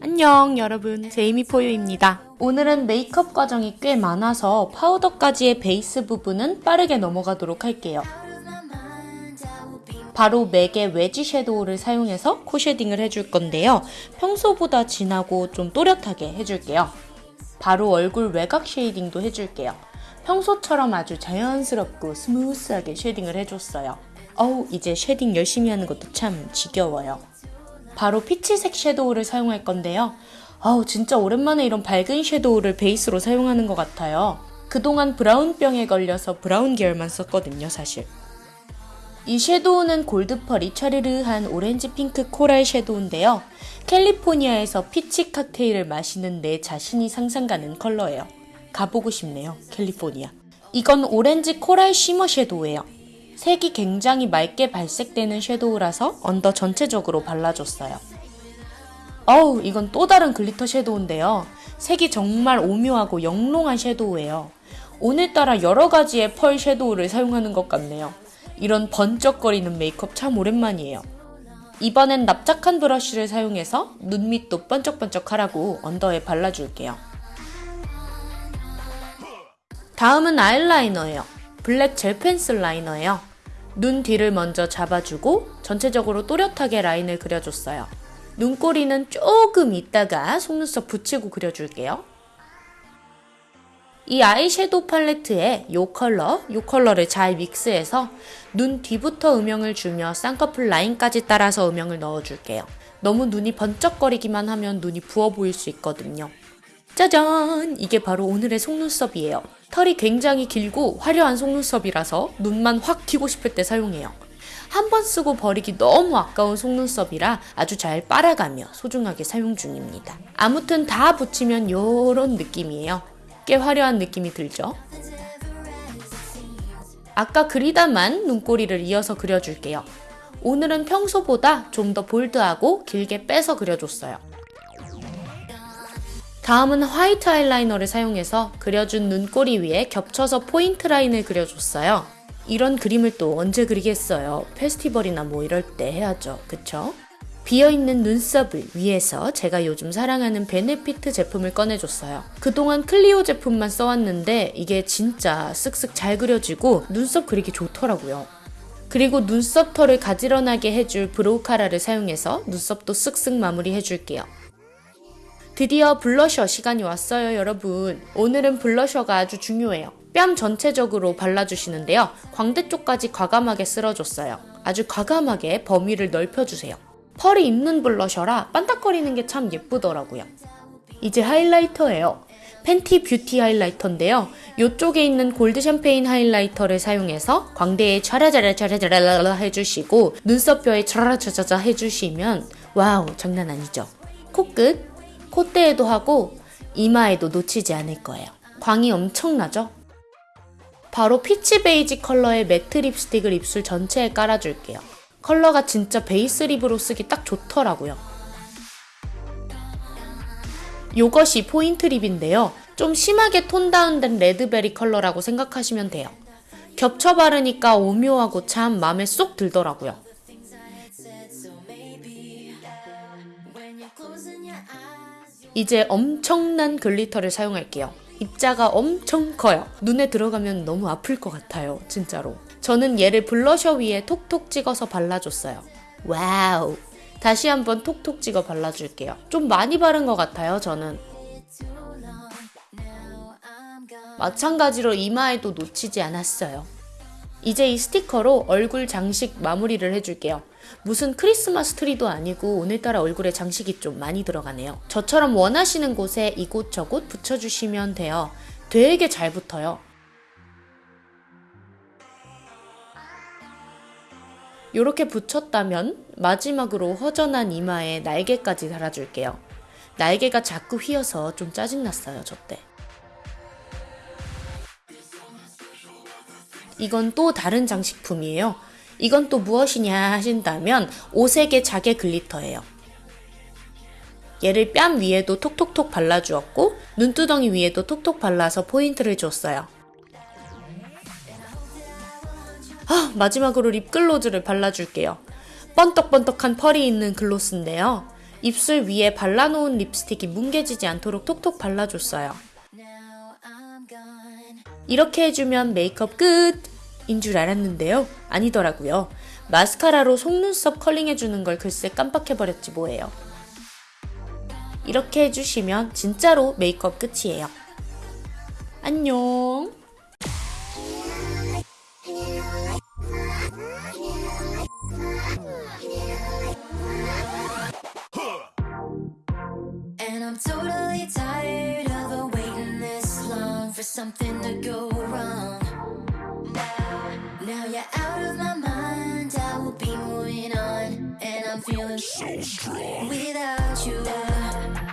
안녕 여러분. 제이미포유입니다. 오늘은 메이크업 과정이 꽤 많아서 파우더까지의 베이스 부분은 빠르게 넘어가도록 할게요. 바로 맥의 웨지 섀도우를 사용해서 코 쉐딩을 해줄 건데요. 평소보다 진하고 좀 또렷하게 해줄게요. 바로 얼굴 외곽 쉐이딩도 해줄게요. 평소처럼 아주 자연스럽고 스무스하게 쉐딩을 해줬어요 어우 이제 쉐딩 열심히 하는 것도 참 지겨워요 바로 피치색 섀도우를 사용할 건데요. 아우 진짜 오랜만에 이런 밝은 섀도우를 베이스로 사용하는 것 같아요. 그동안 브라운병에 걸려서 브라운 계열만 썼거든요 사실. 이 섀도우는 골드펄이 차르르한 오렌지 핑크 코랄 섀도우인데요. 캘리포니아에서 피치 칵테일을 마시는 내 자신이 상상가는 컬러예요. 가보고 싶네요, 캘리포니아. 이건 오렌지 코랄 쉬머 섀도우예요. 색이 굉장히 맑게 발색되는 섀도우라서 언더 전체적으로 발라줬어요. 어우, 이건 또 다른 글리터 섀도우인데요. 색이 정말 오묘하고 영롱한 섀도우예요. 오늘따라 여러 가지의 펄 섀도우를 사용하는 것 같네요. 이런 번쩍거리는 메이크업 참 오랜만이에요. 이번엔 납작한 브러쉬를 사용해서 눈 밑도 번쩍번쩍하라고 언더에 발라줄게요. 다음은 아이라이너예요. 블랙 젤 펜슬 라이너예요. 눈 뒤를 먼저 잡아주고 전체적으로 또렷하게 라인을 그려줬어요. 눈꼬리는 조금 있다가 속눈썹 붙이고 그려줄게요. 이 아이섀도우 팔레트에 이 컬러, 이 컬러를 잘 믹스해서 눈 뒤부터 음영을 주며 쌍꺼풀 라인까지 따라서 음영을 넣어줄게요. 너무 눈이 번쩍거리기만 하면 눈이 부어 보일 수 있거든요. 짜잔! 이게 바로 오늘의 속눈썹이에요. 털이 굉장히 길고 화려한 속눈썹이라서 눈만 확 튀고 싶을 때 사용해요. 한 번 쓰고 버리기 너무 아까운 속눈썹이라 아주 잘 빨아가며 소중하게 사용 중입니다. 아무튼 다 붙이면 요런 느낌이에요. 꽤 화려한 느낌이 들죠? 아까 그리다만 눈꼬리를 이어서 그려줄게요. 오늘은 평소보다 좀 더 볼드하고 길게 빼서 그려줬어요. 다음은 화이트 아이라이너를 사용해서 그려준 눈꼬리 위에 겹쳐서 포인트 라인을 그려줬어요. 이런 그림을 또 언제 그리겠어요. 페스티벌이나 뭐 이럴 때 해야죠. 그쵸? 비어있는 눈썹을 위해서 제가 요즘 사랑하는 베네피트 제품을 꺼내줬어요. 그동안 클리오 제품만 써왔는데 이게 진짜 쓱쓱 잘 그려지고 눈썹 그리기 좋더라고요. 그리고 눈썹 털을 가지런하게 해줄 브로우 카라를 사용해서 눈썹도 쓱쓱 마무리 해줄게요. 드디어 블러셔 시간이 왔어요 여러분. 오늘은 블러셔가 아주 중요해요. 뺨 전체적으로 발라주시는데요. 광대 쪽까지 과감하게 쓸어줬어요. 아주 과감하게 범위를 넓혀주세요. 펄이 있는 블러셔라 반짝거리는 게 참 예쁘더라고요. 이제 하이라이터예요. Fenty Beauty 하이라이터인데요. 이쪽에 있는 골드 샴페인 하이라이터를 사용해서 광대에 차라자라 차라자라 해주시고 눈썹뼈에 차라자자자 해주시면 와우 장난 아니죠. 코끝 콧대에도 하고 이마에도 놓치지 않을 거예요. 광이 엄청나죠? 바로 피치 베이지 컬러의 매트 립스틱을 입술 전체에 깔아줄게요. 컬러가 진짜 베이스 립으로 쓰기 딱 좋더라고요. 이것이 포인트 립인데요. 좀 심하게 톤 다운된 레드베리 컬러라고 생각하시면 돼요. 겹쳐 바르니까 오묘하고 참 마음에 쏙 들더라고요. 이제 엄청난 글리터를 사용할게요. 입자가 엄청 커요. 눈에 들어가면 너무 아플 것 같아요. 진짜로. 저는 얘를 블러셔 위에 톡톡 찍어서 발라줬어요. 와우. 다시 한번 톡톡 찍어 발라줄게요. 좀 많이 바른 것 같아요, 저는. 마찬가지로 이마에도 놓치지 않았어요. 이제 이 스티커로 얼굴 장식 마무리를 해줄게요. 무슨 크리스마스 트리도 아니고 오늘따라 얼굴에 장식이 좀 많이 들어가네요. 저처럼 원하시는 곳에 이곳저곳 붙여주시면 돼요. 되게 잘 붙어요. 이렇게 붙였다면 마지막으로 허전한 이마에 날개까지 달아줄게요. 날개가 자꾸 휘어서 좀 짜증났어요, 저 때. 이건 또 다른 장식품이에요. 이건 또 무엇이냐 하신다면 오색의 자개 글리터예요. 얘를 뺨 위에도 톡톡톡 발라주었고 눈두덩이 위에도 톡톡 발라서 포인트를 줬어요. 아, 마지막으로 립글로즈를 발라줄게요. 번떡번떡한 펄이 있는 글로스인데요. 입술 위에 발라놓은 립스틱이 뭉개지지 않도록 톡톡 발라줬어요. 이렇게 해주면 메이크업 끝! 인 줄 알았는데요. 아니더라고요. 마스카라로 속눈썹 컬링해주는 걸 글쎄 깜빡해버렸지 뭐예요. 이렇게 해주시면 진짜로 메이크업 끝이에요. 안녕! Something to go wrong. Now, now you're out of my mind. I will be moving on, and I'm feeling so strong without you. And I hope